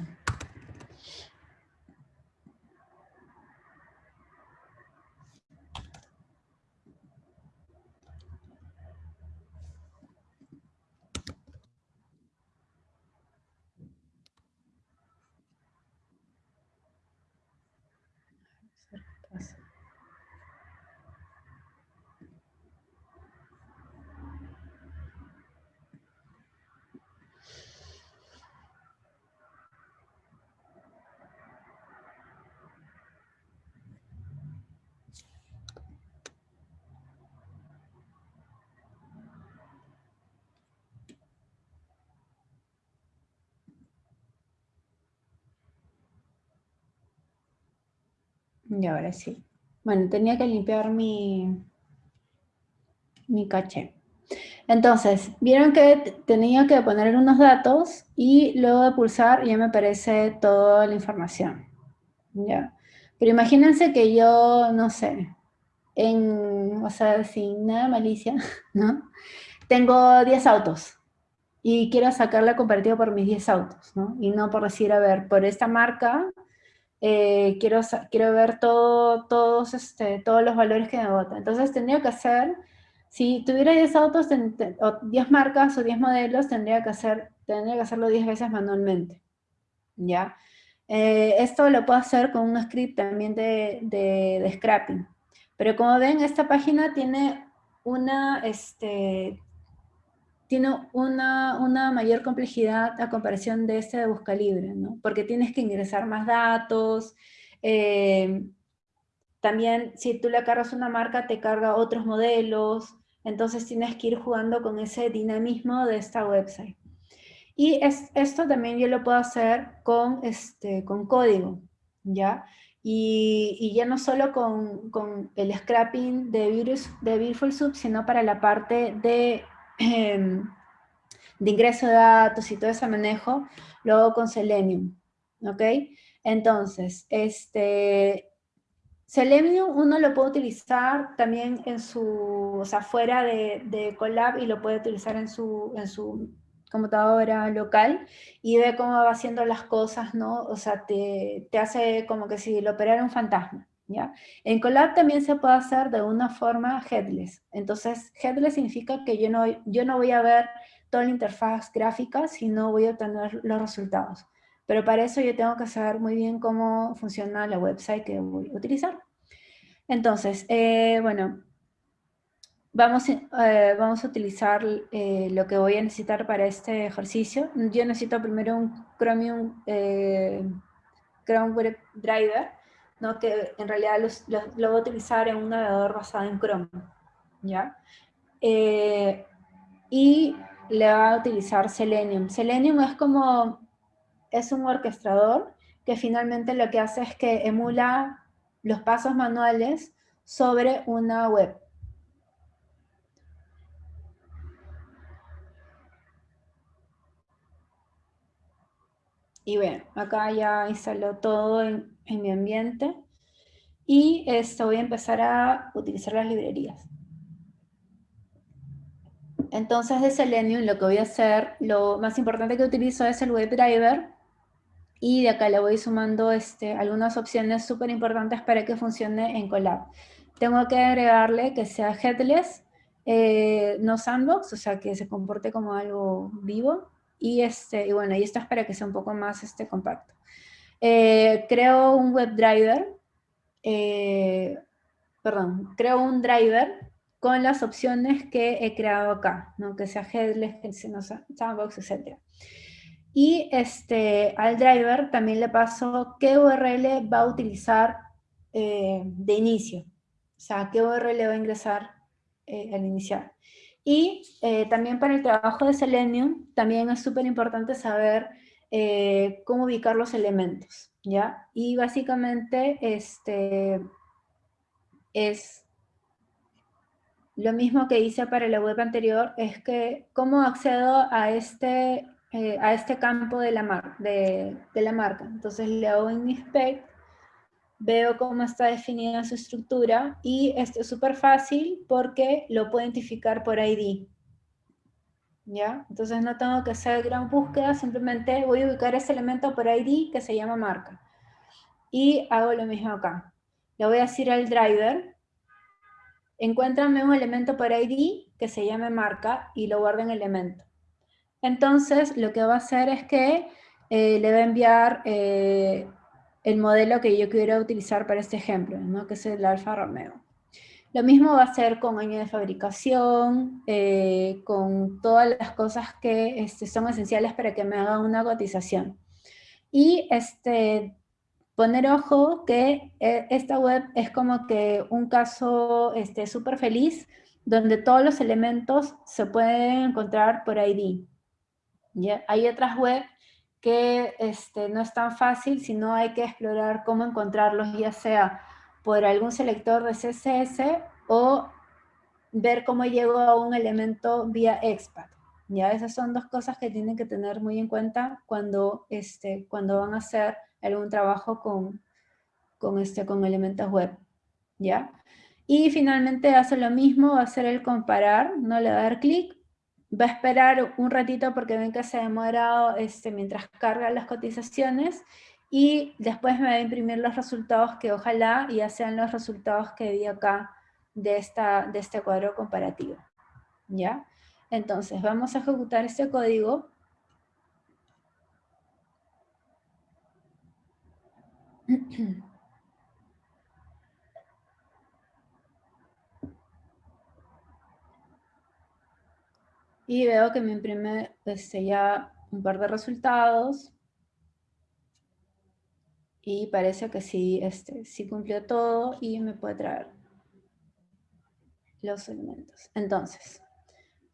Y ahora sí. Bueno, tenía que limpiar mi, mi caché. Entonces, vieron que tenía que poner unos datos y luego de pulsar ya me aparece toda la información. ¿ya? Pero imagínense que yo, no sé, en, o sea, sin nada malicia, [laughs] ¿no? Tengo 10 autos y quiero sacar la comparativa por mis 10 autos, ¿no? Y no por decir, a ver, por esta marca eh, quiero, quiero ver todo, todos, este, todos los valores que me votan. Entonces tendría que hacer, si tuviera 10 autos, o 10 marcas o 10 modelos, tendría que, hacer, tendría que hacerlo 10 veces manualmente. ¿Ya? Eh, esto lo puedo hacer con un script también de, de, scrapping. Pero como ven, esta página tiene una, este, tiene una, una, mayor complejidad a comparación de este de Buscalibre, ¿no? Porque tienes que ingresar más datos, eh, también si tú le cargas una marca te carga otros modelos, entonces tienes que ir jugando con ese dinamismo de esta website. Y es, esto también yo lo puedo hacer con, este, con código, ¿ya? Y, ya no solo con, con el scrapping de, virus, de Beautiful sino para la parte de Em, de ingreso de datos y todo ese manejo, luego con Selenium, ¿ok? Entonces, este, Selenium uno lo puede utilizar también en su, o sea, fuera de, de Colab y lo puede utilizar en su, en su computadora local y ve cómo va haciendo las cosas, ¿no? O sea, te, te hace como que si lo operara un fantasma. En Colab también se puede hacer de una forma headless. Entonces, headless significa que yo no, yo no voy a ver toda la interfaz gráfica, sino voy a obtener los resultados. Pero para eso yo tengo que saber muy bien cómo funciona la website que voy a utilizar. Entonces, eh, bueno, vamos, eh, vamos a utilizar eh, lo que voy a necesitar para este ejercicio. Yo necesito primero un Chromium Chrome Web Driver, ¿no? que en realidad lo voy a utilizar en un navegador basado en Chrome. ¿ya? Eh, y le va a utilizar Selenium. Selenium es como, es un orquestador que finalmente lo que hace es que emula los pasos manuales sobre una web. Y bueno, acá ya instaló todo en, en mi ambiente y esto voy a empezar a utilizar las librerías. Entonces de Selenium lo que voy a hacer, lo más importante que utilizo es el WebDriver y de acá le voy sumando este, algunas opciones súper importantes para que funcione en Colab. Tengo que agregarle que sea headless, eh, no sandbox, o sea que se comporte como algo vivo y, este, bueno, y esto es para que sea un poco más este, compacto. Eh, creo un WebDriver, eh, perdón, creo un driver con las opciones que he creado acá, ¿no? que sea headless, que sea sandbox, etc. Y este, al driver también le paso qué URL va a utilizar eh, de inicio, o sea, qué URL va a ingresar al iniciar. Y también para el trabajo de Selenium, también es súper importante saber eh, cómo ubicar los elementos, ¿ya? Y básicamente este, es lo mismo que hice para la web anterior, es que cómo accedo a este, eh, a este campo de la, de, de la marca. Entonces le hago inspect, veo cómo está definida su estructura y esto es súper fácil porque lo puedo identificar por ID. ¿Ya? Entonces no tengo que hacer gran búsqueda, simplemente voy a ubicar ese elemento por ID que se llama marca. Y hago lo mismo acá. Le voy a decir al driver, encuéntrame un elemento por ID que se llame marca y lo guardo en elemento. Entonces lo que va a hacer es que eh, le va a enviar eh, el modelo que yo quiero utilizar para este ejemplo, ¿no? que es el Alfa Romeo. Lo mismo va a ser con año de fabricación, eh, con todas las cosas que este, son esenciales para que me hagan una cotización. Y este, poner ojo que eh, esta web es como que un caso súper este, feliz, donde todos los elementos se pueden encontrar por ID. ¿Ya? Hay otras webs que este, no es tan fácil, sino hay que explorar cómo encontrarlos, ya sea por algún selector de CSS o ver cómo llego a un elemento vía expat. Ya, esas son dos cosas que tienen que tener muy en cuenta cuando, este, cuando van a hacer algún trabajo con, con, este, con elementos web. ¿Ya? Y finalmente hace lo mismo, va a hacer el comparar, no le va a dar clic, va a esperar un ratito porque ven que se ha demorado este, mientras carga las cotizaciones y después me va a imprimir los resultados que ojalá ya sean los resultados que vi acá de, esta, de este cuadro comparativo. ¿Ya? Entonces, vamos a ejecutar este código. [clears throat] Y veo que me imprime este, ya un par de resultados y parece que sí, este, sí cumplió todo y me puede traer los elementos. Entonces,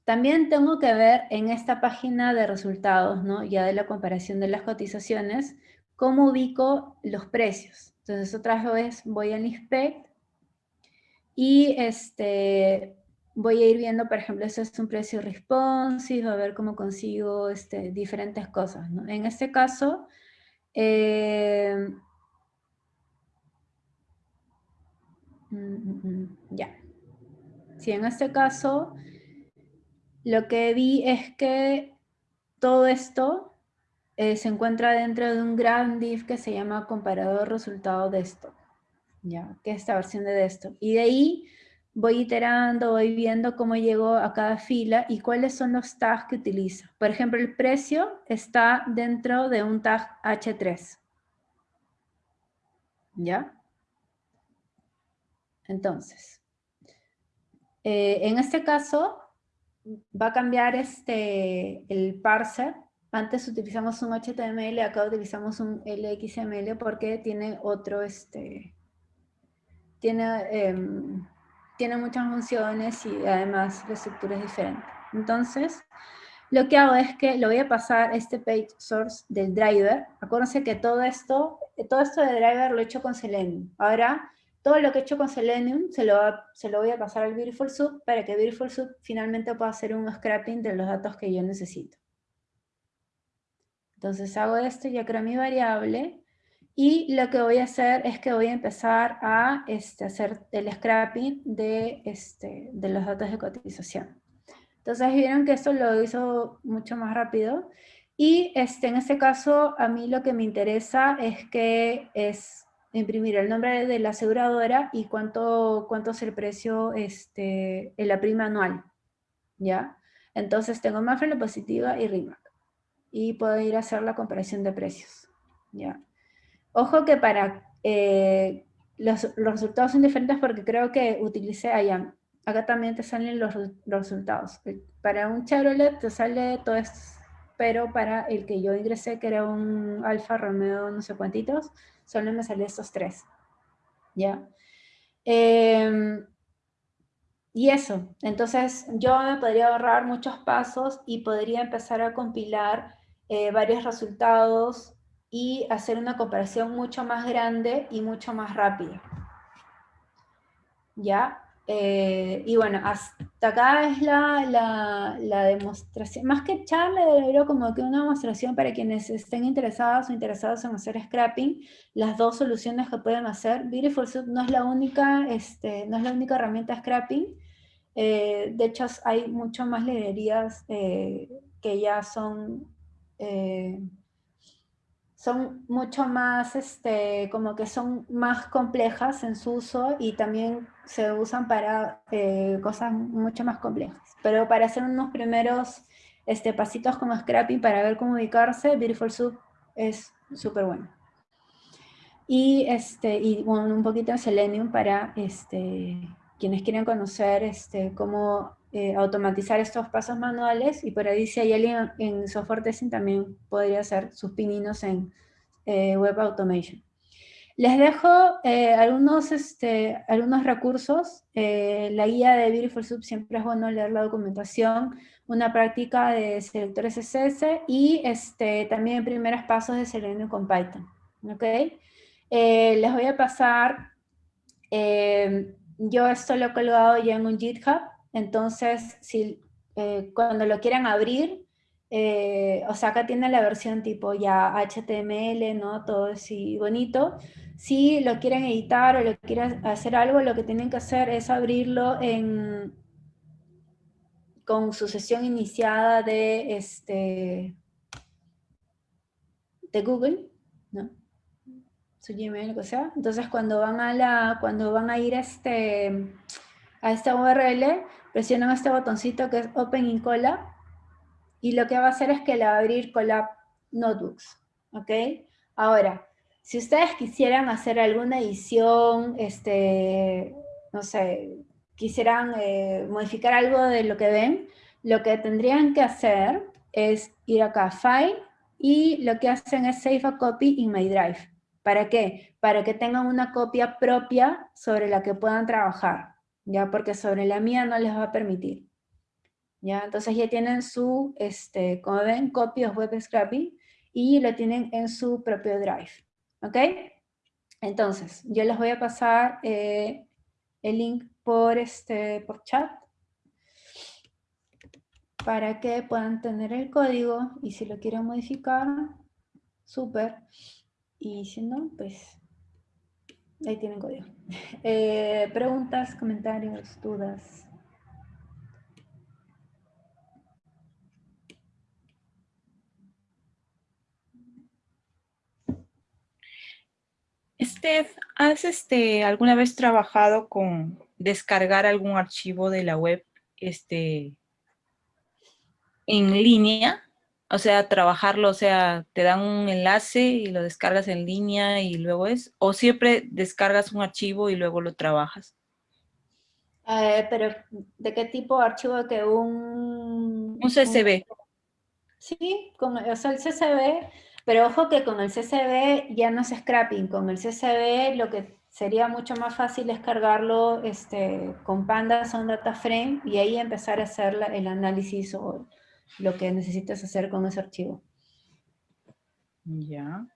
también tengo que ver en esta página de resultados, ¿no? ya de la comparación de las cotizaciones, cómo ubico los precios. Entonces otra vez voy al inspect y este, voy a ir viendo, por ejemplo, este es un precio responsive, a ver cómo consigo este, diferentes cosas. ¿no? En este caso, eh, mm, mm, mm, ya. Si en este caso lo que vi es que todo esto eh, se encuentra dentro de un gran div que se llama comparador resultado de esto, ¿ya? que es esta versión de esto. Y de ahí voy iterando, voy viendo cómo llego a cada fila y cuáles son los tags que utilizo. Por ejemplo, el precio está dentro de un tag H3. ¿Ya? Entonces, eh, en este caso, va a cambiar este, el parser. Antes utilizamos un HTML, acá utilizamos un LXML porque tiene otro, este, tiene, em, tiene muchas funciones y además la estructura es diferente. Entonces, lo que hago es que lo voy a pasar este page source del driver. Acuérdense que todo esto, todo esto de driver lo he hecho con Selenium. Ahora todo lo que he hecho con Selenium se lo, se lo voy a pasar al Beautiful Soup para que Beautiful Soup finalmente pueda hacer un scrapping de los datos que yo necesito. Entonces hago esto, ya creo mi variable, y lo que voy a hacer es que voy a empezar a este, hacer el scrapping de, este, de los datos de cotización. Entonces vieron que esto lo hizo mucho más rápido, y este, en este caso a mí lo que me interesa es que es imprimir el nombre de la aseguradora y cuánto, es el precio este, en la prima anual, ¿ya? Entonces tengo Mafre, positiva y RIMAC. Y puedo ir a hacer la comparación de precios, ¿ya? Ojo que para... Eh, los, los, resultados son diferentes porque creo que utilicé allá. Acá también te salen los, los resultados. Para un Chevrolet te sale todo esto, pero para el que yo ingresé, que era un Alfa Romeo no sé cuántitos, solo me salen estos tres. ¿Ya? Em, y eso, entonces yo me podría ahorrar muchos pasos y podría empezar a compilar eh, varios resultados y hacer una comparación mucho más grande y mucho más rápida. ¿Ya? Eh, y bueno, hasta acá es la, la, demostración, más que charla, era como que una demostración para quienes estén interesados o interesados en hacer scrapping, las dos soluciones que pueden hacer. Beautiful Soup no es la única, este, no es la única herramienta scrapping, Eh, de hecho, hay mucho más librerías eh, que ya son, eh, son mucho más, este, como que son más complejas en su uso y también se usan para cosas mucho más complejas. Pero para hacer unos primeros este, pasitos como scrapping para ver cómo ubicarse, Beautiful Soup es súper bueno. Y, este, y bueno, un poquito de Selenium para este, quienes quieren conocer este, cómo eh, automatizar estos pasos manuales, y por ahí si hay alguien en software testing también podría hacer sus pininos en eh, web automation. Les dejo eh, algunos, este, algunos recursos. la guía de Beautiful Soup siempre es bueno leer la documentación, una práctica de selectores CSS y este, también primeros pasos de Selenium con Python. ¿okay? les voy a pasar yo esto lo he colgado ya en un GitHub, entonces si eh, cuando lo quieran abrir, eh, o sea, acá tiene la versión tipo ya HTML, ¿no? Todo así bonito. Si lo quieren editar o lo quieren hacer algo, lo que tienen que hacer es abrirlo en, con su sesión iniciada de, este, de Google, ¿no? su Gmail, lo que sea. Entonces cuando van a, la, cuando van a ir este, a esta URL, presionan este botoncito que es Open in Colab, y lo que va a hacer es que le va a abrir Colab Notebooks, ¿ok? Ahora, si ustedes quisieran hacer alguna edición, este, no sé, quisieran eh, modificar algo de lo que ven, lo que tendrían que hacer es ir acá a File, y lo que hacen es Save a Copy in My Drive. ¿Para qué? Para que tengan una copia propia sobre la que puedan trabajar, ¿ya? Porque sobre la mía no les va a permitir. ¿Ya? Entonces ya tienen su, este, como ven, copias web scrappy y lo tienen en su propio drive. ¿Ok? Entonces, yo les voy a pasar eh, el link por, este, por chat para que puedan tener el código y si lo quieren modificar, súper. Y si no, pues ahí tienen código. Eh, preguntas, comentarios, dudas. Steph, ¿has este, alguna vez trabajado con descargar algún archivo de la web este, en línea? O sea, trabajarlo, o sea, te dan un enlace y lo descargas en línea y luego es, o siempre descargas un archivo y luego lo trabajas. Eh, pero, ¿de qué tipo de archivo? que un... Un CSV. sí, con, o sea, el CSV, pero ojo que con el CSV ya no es scrapping, con el CSV lo que sería mucho más fácil es cargarlo este, con pandas o un data frame y ahí empezar a hacer el análisis o lo que necesitas hacer con ese archivo. Ya.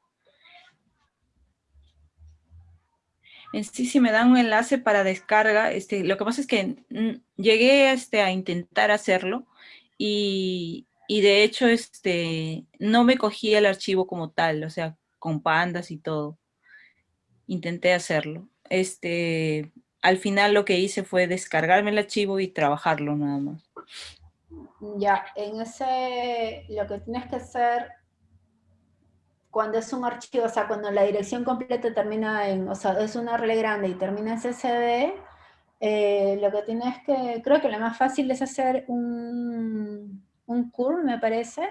En sí, si me dan un enlace para descarga, este, lo que pasa es que mm, llegué este, a intentar hacerlo y, de hecho este, no me cogí el archivo como tal, o sea, con pandas y todo. Intenté hacerlo. Este, al final lo que hice fue descargarme el archivo y trabajarlo nada más. Ya, en ese, lo que tienes que hacer cuando es un archivo, o sea, cuando la dirección completa termina en, o sea, es una RL grande y termina en CSV, eh, lo que tienes que, creo que lo más fácil es hacer un, un curl, me parece.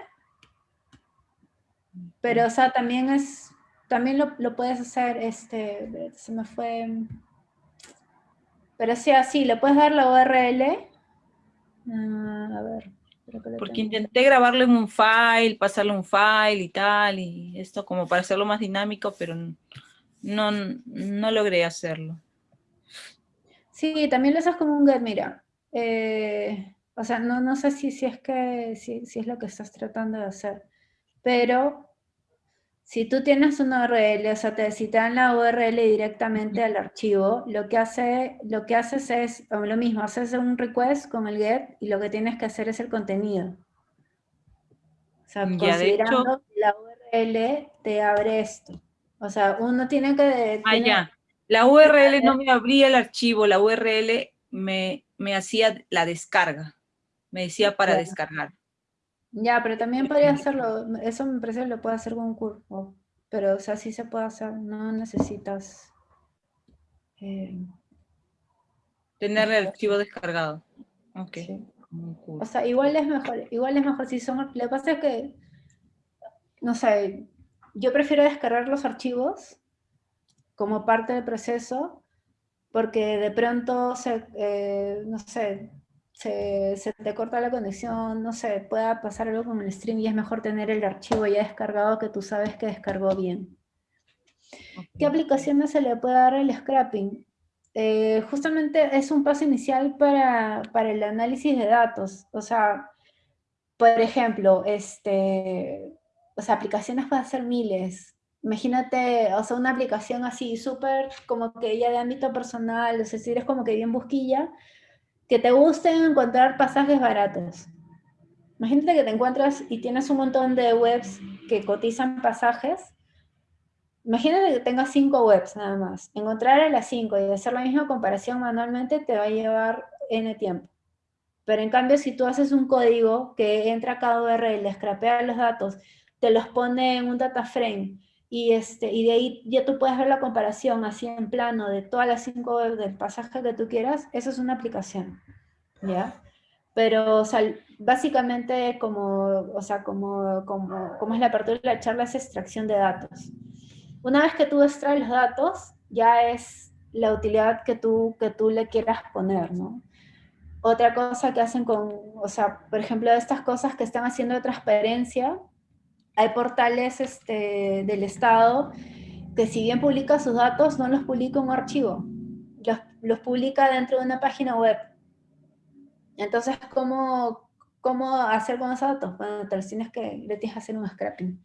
Pero, o sea, también es, también lo, lo puedes hacer, este, se me fue, pero sí, así, le puedes dar la URL, Ah, a ver. Porque intenté grabarlo en un file, pasarle un file y tal, y esto como para hacerlo más dinámico, pero no, no logré hacerlo. Sí, también lo haces como un get, mira. Eh, o sea, no, no sé si, si es que si, si, es lo que estás tratando de hacer, pero si tú tienes una URL, o sea, te citan la URL directamente al archivo, lo que, hace, lo que haces es lo mismo, haces un request con el get y lo que tienes que hacer es el contenido. O sea, considerando que la URL te abre esto. O sea, uno tiene que... Ah, ya. La URL no me abría el archivo, la URL me me hacía la descarga, me decía para descargar. Ya, pero también podría hacerlo, eso me parece que lo puede hacer con un curso, pero o sea, sí se puede hacer, no necesitas... Eh, Tener el archivo [laughs] descargado. Ok. O sea, igual es mejor, igual es mejor si son, lo que pasa es que, no sé, yo prefiero descargar los archivos como parte del proceso, porque de pronto, se, eh, no sé, se, se, te corta la conexión, no sé, pueda pasar algo con el stream y es mejor tener el archivo ya descargado que tú sabes que descargó bien. ¿Qué aplicaciones se le puede dar al scrapping? Eh, justamente es un paso inicial para, para, el análisis de datos. O sea, por ejemplo, este, o sea, aplicaciones pueden ser miles. Imagínate, o sea, una aplicación así súper como que ya de ámbito personal, es decir, es como que bien busquilla, que te guste encontrar pasajes baratos. Imagínate que te encuentras y tienes un montón de webs que cotizan pasajes. Imagínate que tengas cinco webs nada más. Encontrar a las cinco y hacer la misma comparación manualmente te va a llevar N tiempo. Pero en cambio, si tú haces un código que entra a cada URL, escrapea los datos, te los pone en un data frame y, este, y de ahí ya tú puedes ver la comparación así en plano de todas las cinco del pasaje que tú quieras, eso es una aplicación, ¿ya? Pero, o sea, básicamente como, o sea, como, como, como es la apertura de la charla es extracción de datos. Una vez que tú extraes los datos, ya es la utilidad que tú, que tú le quieras poner, ¿no? Otra cosa que hacen con, o sea, por ejemplo, estas cosas que están haciendo de transparencia, hay portales este, del Estado que si bien publica sus datos, no los publica en un archivo, los, publica dentro de una página web. Entonces, ¿cómo, cómo hacer con esos datos? Bueno, te tienes que, le tienes que hacer un scrapping.